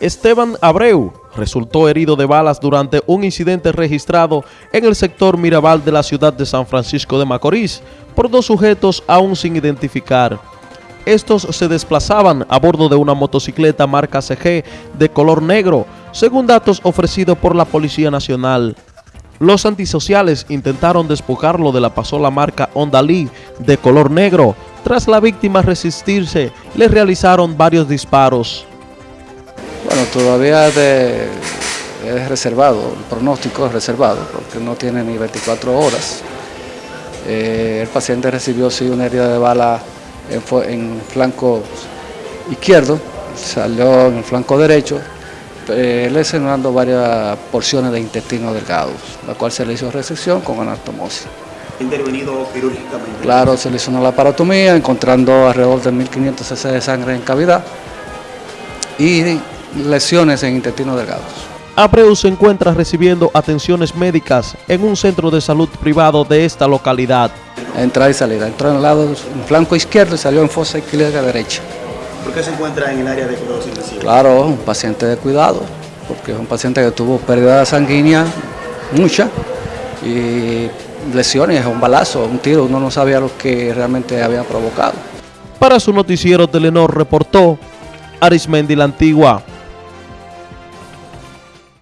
Esteban Abreu resultó herido de balas durante un incidente registrado en el sector Mirabal de la ciudad de San Francisco de Macorís por dos sujetos aún sin identificar. Estos se desplazaban a bordo de una motocicleta marca CG de color negro, según datos ofrecidos por la Policía Nacional. Los antisociales intentaron despojarlo de la pasola marca Honda de color negro. Tras la víctima resistirse, le realizaron varios disparos. Bueno, todavía de, es reservado, el pronóstico es reservado porque no tiene ni 24 horas. Eh, el paciente recibió sí una herida de bala en, en flanco izquierdo, salió en el flanco derecho, eh, lesionando varias porciones de intestino delgado, la cual se le hizo resección con anastomosis. intervenido quirúrgicamente? Claro, se le hizo una laparotomía, encontrando alrededor de 1.500 cc de sangre en cavidad y lesiones en intestino delgados. Abreu se encuentra recibiendo atenciones médicas en un centro de salud privado de esta localidad. Entrada y salida. Entró en el lado en flanco izquierdo y salió en fosa izquierda derecha. ¿Por qué se encuentra en el área de cuidados intensivos? Claro, un paciente de cuidado, porque es un paciente que tuvo pérdida sanguínea, mucha, y lesiones, un balazo, un tiro, uno no sabía lo que realmente había provocado. Para su noticiero Telenor reportó Arismendi la Antigua.